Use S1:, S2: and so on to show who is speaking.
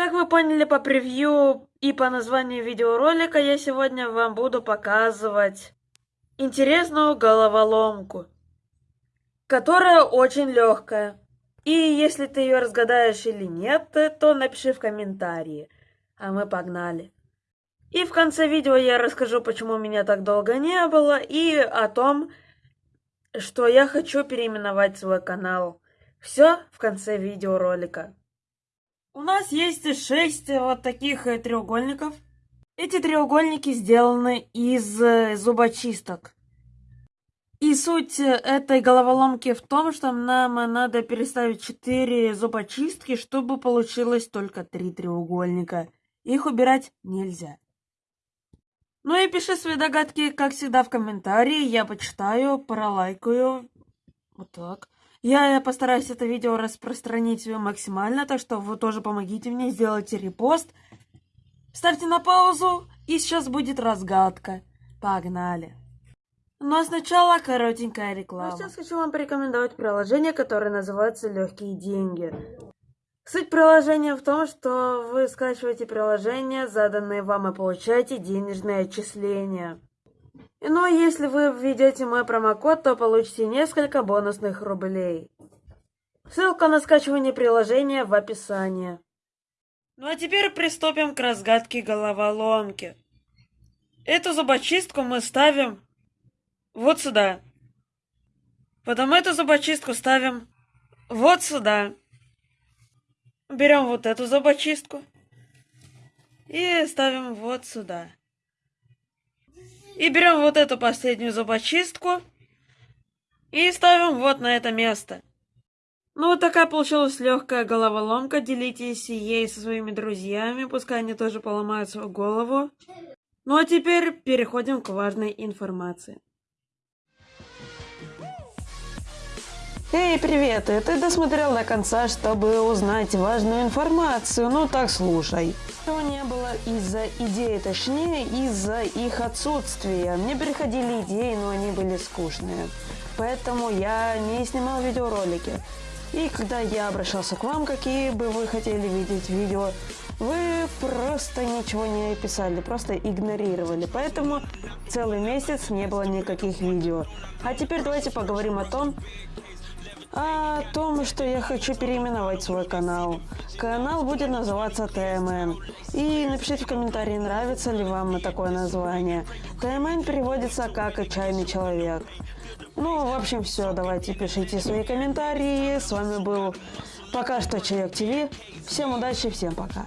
S1: Как вы поняли по превью и по названию видеоролика, я сегодня вам буду показывать интересную головоломку, которая очень легкая. И если ты ее разгадаешь или нет, то напиши в комментарии. А мы погнали. И в конце видео я расскажу, почему меня так долго не было, и о том, что я хочу переименовать свой канал. Все в конце видеоролика. У нас есть шесть вот таких э, треугольников. Эти треугольники сделаны из э, зубочисток. И суть э, этой головоломки в том, что нам надо переставить 4 зубочистки, чтобы получилось только 3 треугольника. Их убирать нельзя. Ну и пиши свои догадки, как всегда, в комментарии. Я почитаю, пролайкаю. Вот так. Я постараюсь это видео распространить максимально, так что вы тоже помогите мне, сделайте репост. Ставьте на паузу, и сейчас будет разгадка. Погнали. Ну а сначала коротенькая реклама. Ну, сейчас хочу вам порекомендовать приложение, которое называется «Легкие деньги». Суть приложения в том, что вы скачиваете приложение, заданное вам, и получаете денежные отчисления. Ну а если вы введете мой промокод, то получите несколько бонусных рублей. Ссылка на скачивание приложения в описании. Ну а теперь приступим к разгадке головоломки. Эту зубочистку мы ставим вот сюда. Потом эту зубочистку ставим вот сюда. Берем вот эту зубочистку и ставим вот сюда. И берем вот эту последнюю зубочистку и ставим вот на это место. Ну вот такая получилась легкая головоломка. Делитесь ей со своими друзьями, пускай они тоже поломают свою голову. Ну а теперь переходим к важной информации.
S2: Эй, привет! И ты досмотрел до конца, чтобы узнать важную информацию. Ну так слушай. Этого не было из-за идеи, точнее из-за их отсутствия. Мне приходили идеи, но они были скучные. Поэтому я не снимал видеоролики. И когда я обращался к вам, какие бы вы хотели видеть видео, вы просто ничего не писали, просто игнорировали. Поэтому целый месяц не было никаких видео. А теперь давайте поговорим о том, о том, что я хочу переименовать свой канал. Канал будет называться ТМН. И напишите в комментарии, нравится ли вам такое название. ТМН переводится как «чайный человек». Ну, в общем, все. Давайте пишите свои комментарии. С вами был пока что Чаек ТВ. Всем удачи, всем пока.